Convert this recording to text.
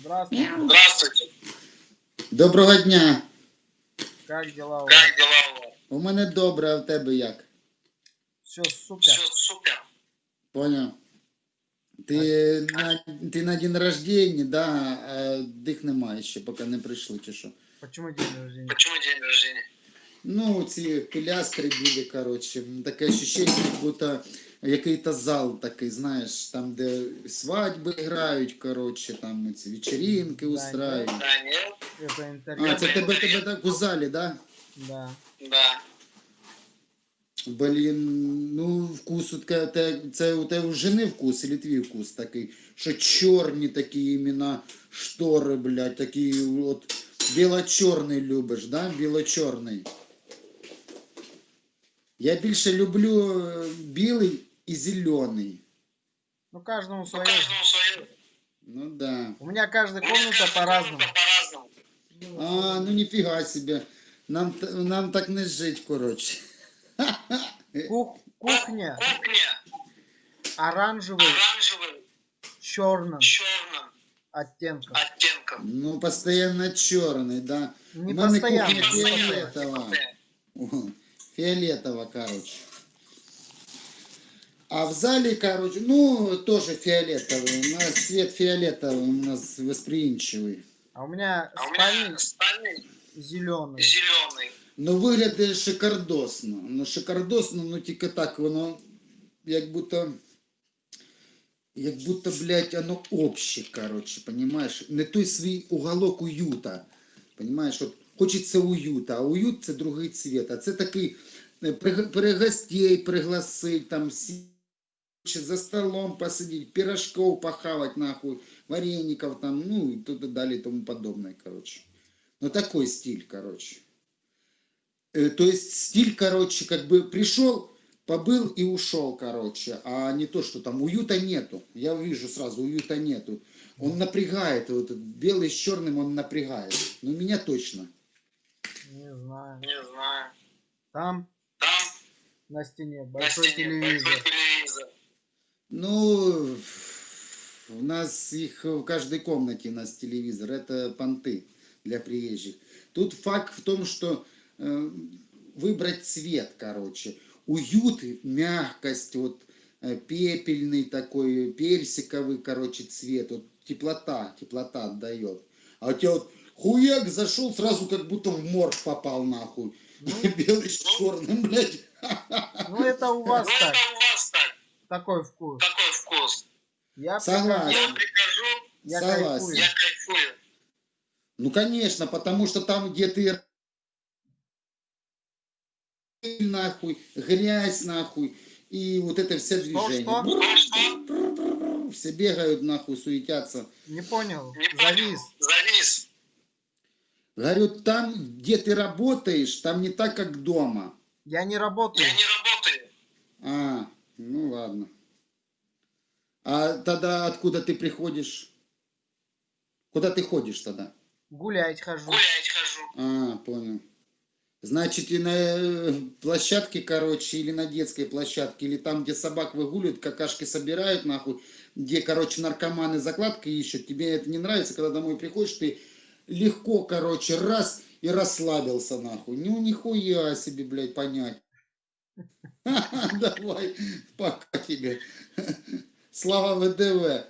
Здравствуйте. Здравствуйте. Доброго дня. Как дела у вас? Как дела у вас? У мене добре, а в тебе як? Все супер. Все супер. Поняв. Ти на, ти на день рождения, да, а дих немає ще, поки не прийшли, чи що. Почему день рождения? Почему день рождения? Ну, ці пилястри були, коротше. Таке ощущение, як будто який-то зал такий, знаєш, там, де свадьби грають, коротше, там ці вечеринки устраюють. А, це тебе, тебе так у залі, да? Да. Да. Блін, ну вкус у тебе, те- це у тебе у жени вкус, или твій вкус такий, що чорні такі іменно штори, блядь, такі от біло-чорний любиш, да? Біло-чорний. Я більше люблю е, білий і зелений. Ну, каждому Ну, свое. каждому свое. Ну да. У меня каждая У меня комната каждая по-разному. комната по-разному. А, ну ніфіга себе. Нам, т- нам так не жить, коротше. Кух- Кухня Кухня оранжевый, оранжевый, черным черным оттенком. оттенком. Ну, постійно чорний, да. Не У мене постоянно. кухня не постоянно. фіолетова. О, Фиолетово, короче. А в зале, короче, ну, тоже фиолетовый. У нас цвет фиолетовый, у нас восприимчивый. А у меня А у спальник меня спальник зеленый. зеленый. Ну, виглядає шикардосно. Ну, шикардосно, ну тільки так, воно як будто. Як будто, блядь, оно обще, короче, понимаешь? Не той свій уголок уюта. Понимаешь, от хочеться уюта, а уют це другий цвет. А це такий е, при, при гостей пригласить, там сі- за столом посидеть, пирожков похавать нахуй, вареников там, ну и тут и далее и тому подобное, короче. Ну такой стиль, короче. Э, То есть стиль, короче, как бы пришел, побыл и ушел, короче, а не то, что там уюта нету. Я вижу сразу, уюта нету. Он напрягает, вот этот белый с черным он напрягает. Ну, меня точно. Не знаю. Не знаю. Там Там на стене на большой стене телевизор. большой телевизор. Ну, у нас их в каждой комнате у нас телевизор. Это понты для приезжих. Тут факт в том, что э, выбрать цвет, короче. Уют, мягкость, вот э, пепельный такой, персиковый, короче, цвет. Вот теплота, теплота отдает. А у тебя вот хуяк зашел, сразу как будто в морг попал нахуй. Ну, Белый с черным, блядь. ну, это у вас Ну, так. это у вас так, Такой вкус. такой вкус. Я Согласен. Я прихожу, я Согласен. кайфую. я кайфую. Ну, конечно, потому что там, где ты нахуй, грязь нахуй, и вот это все движение. что? Что, что? Все бегают нахуй, суетятся. Не понял. Не понял. Завис. Завис. Говорю, там, где ты работаешь, там не так, как дома. Я не работаю. Я не работаю. А, ну ладно. А тогда откуда ты приходишь? Куда ты ходишь тогда? Гулять хожу. Гулять хожу. А, понял. Значит, и на э, площадке, короче, или на детской площадке, или там, где собак выгуливают, какашки собирают, нахуй, где, короче, наркоманы закладки ищут, тебе это не нравится, когда домой приходишь, ты легко, короче, раз и расслабился, нахуй. Ну, нихуя себе, блядь, понять. Давай, пока тебе. Слава ВДВ.